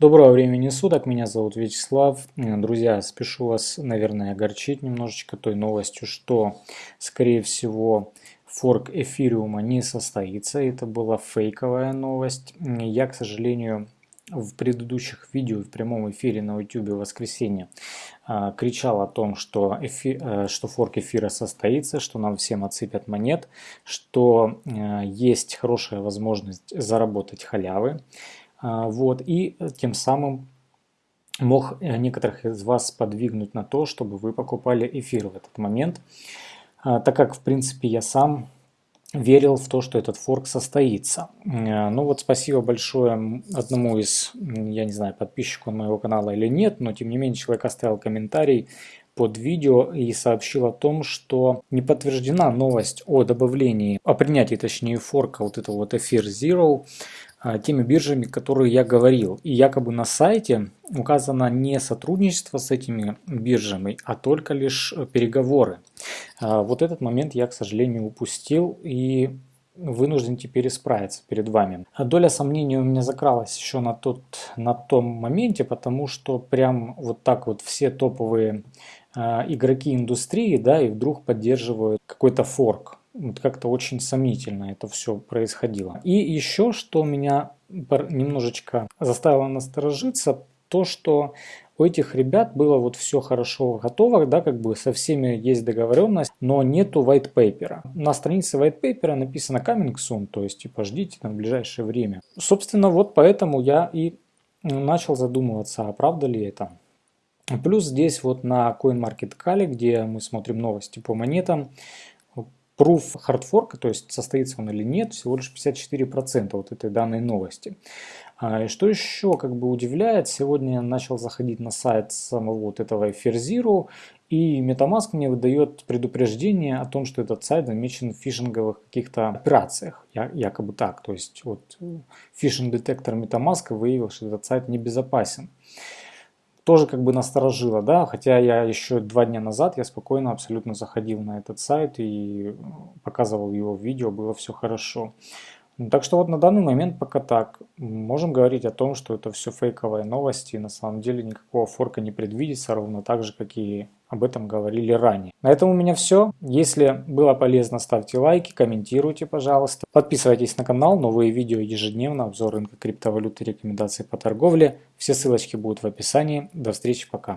Доброго времени суток, меня зовут Вячеслав. Друзья, спешу вас, наверное, огорчить немножечко той новостью, что, скорее всего, форк эфириума не состоится. Это была фейковая новость. Я, к сожалению, в предыдущих видео в прямом эфире на YouTube в воскресенье а, кричал о том, что, эфи, э, что форк эфира состоится, что нам всем отсыпят монет, что э, есть хорошая возможность заработать халявы. А, вот, и тем самым мог э, некоторых из вас подвигнуть на то, чтобы вы покупали эфир в этот момент, а, так как, в принципе, я сам верил в то, что этот форк состоится. Э, ну вот спасибо большое одному из, я не знаю, подписчиков моего канала или нет, но тем не менее человек оставил комментарий под видео и сообщил о том, что не подтверждена новость о добавлении, о принятии точнее форка вот этого вот эфир Zero теми биржами, которые я говорил. И якобы на сайте указано не сотрудничество с этими биржами, а только лишь переговоры. А, вот этот момент я, к сожалению, упустил и вынужден теперь исправиться перед вами. А доля сомнений у меня закралась еще на, тот, на том моменте, потому что прям вот так вот все топовые игроки индустрии, да, и вдруг поддерживают какой-то форк вот как-то очень сомнительно это все происходило. И еще, что меня немножечко заставило насторожиться, то, что у этих ребят было вот все хорошо готово, да, как бы со всеми есть договоренность, но нету white paper. На странице white paper написано coming soon, то есть типа ждите в ближайшее время. Собственно, вот поэтому я и начал задумываться, а правда ли это. Плюс здесь вот на CoinMarketCal, где мы смотрим новости по монетам, Proof хардфорка, то есть состоится он или нет, всего лишь 54% вот этой данной новости. А, и что еще как бы удивляет, сегодня я начал заходить на сайт самого вот этого Etherzero, и Metamask мне выдает предупреждение о том, что этот сайт замечен в фишинговых каких-то операциях, якобы так. То есть вот фишинг-детектор Metamask выявил, что этот сайт небезопасен тоже как бы насторожило, да, хотя я еще два дня назад, я спокойно абсолютно заходил на этот сайт и показывал его в видео, было все хорошо. Ну, так что вот на данный момент пока так. Можем говорить о том, что это все фейковые новости, на самом деле никакого форка не предвидится, ровно так же, как и об этом говорили ранее. На этом у меня все. Если было полезно, ставьте лайки, комментируйте, пожалуйста. Подписывайтесь на канал, новые видео ежедневно, обзор рынка криптовалюты, рекомендации по торговле. Все ссылочки будут в описании. До встречи, пока.